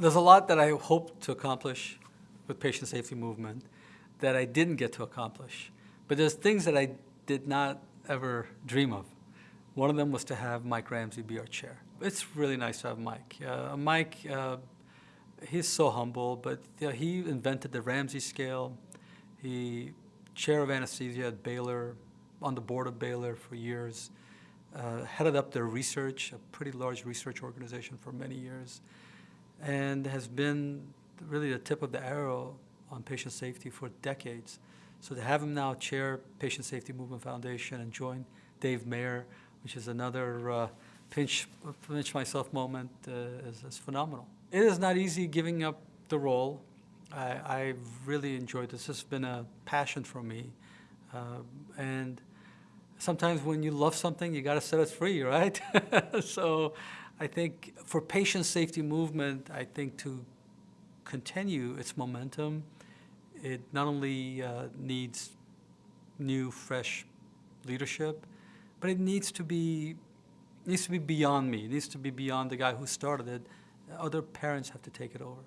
there's a lot that I hoped to accomplish with patient safety movement that I didn't get to accomplish. But there's things that I did not ever dream of. One of them was to have Mike Ramsay be our chair. It's really nice to have Mike. Uh, Mike, uh, he's so humble, but you know, he invented the Ramsay scale. He chair of anesthesia at Baylor, on the board of Baylor for years, uh, headed up their research, a pretty large research organization for many years, and has been really the tip of the arrow on patient safety for decades. So to have him now chair Patient Safety Movement Foundation and join Dave Mayer, which is another uh, pinch, pinch myself moment, uh, is, is phenomenal. It is not easy giving up the role. I, I really enjoyed this. This has been a passion for me. Uh, and sometimes when you love something, you got to set it free, right? so I think for patient safety movement, I think to continue its momentum, it not only uh, needs new, fresh leadership, but it needs to be needs to be beyond me. It needs to be beyond the guy who started it. Other parents have to take it over.